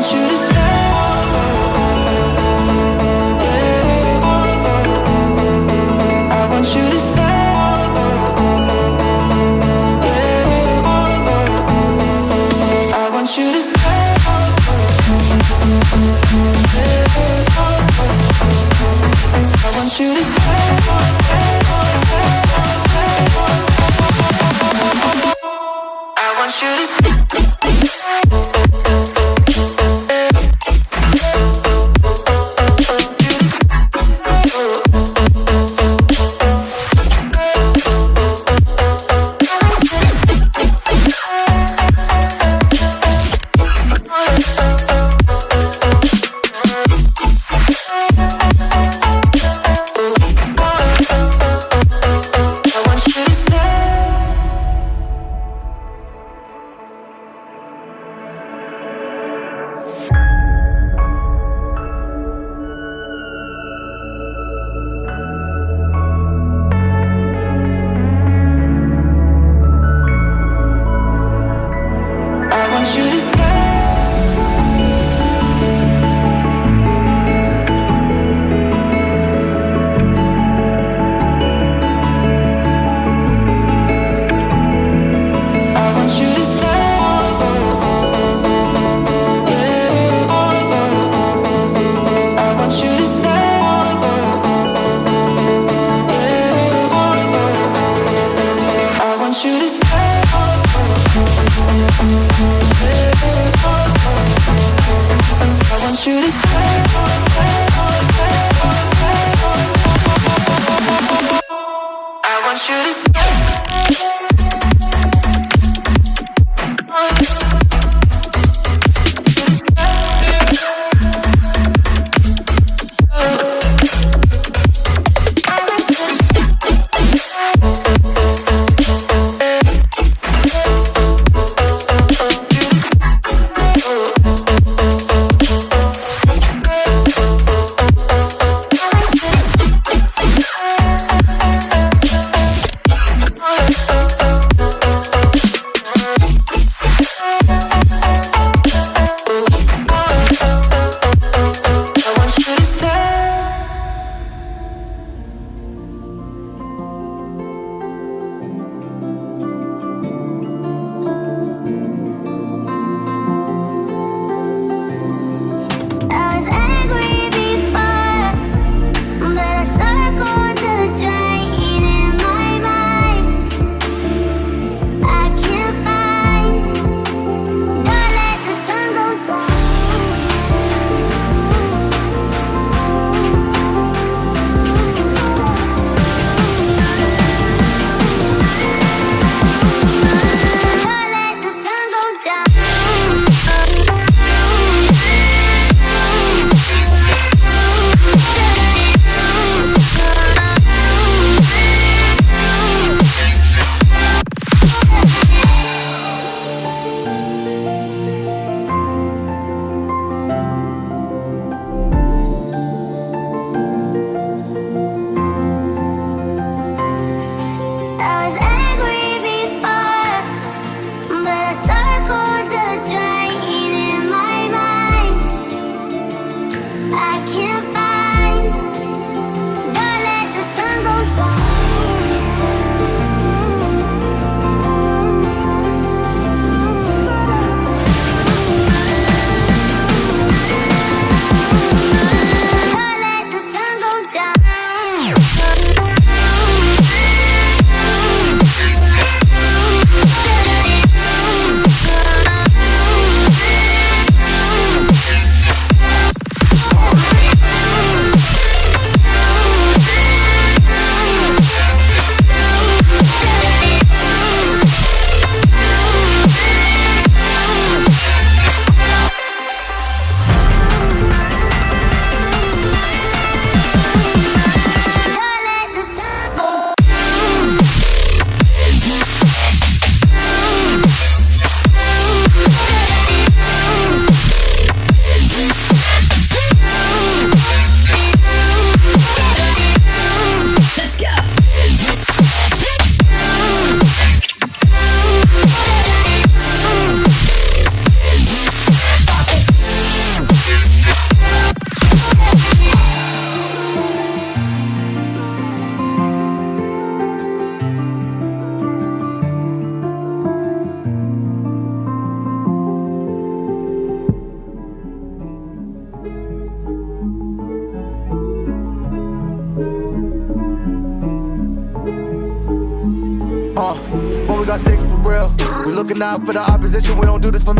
want you to stay. I want you to stay. We got sticks for real. We looking out for the opposition. We don't do this for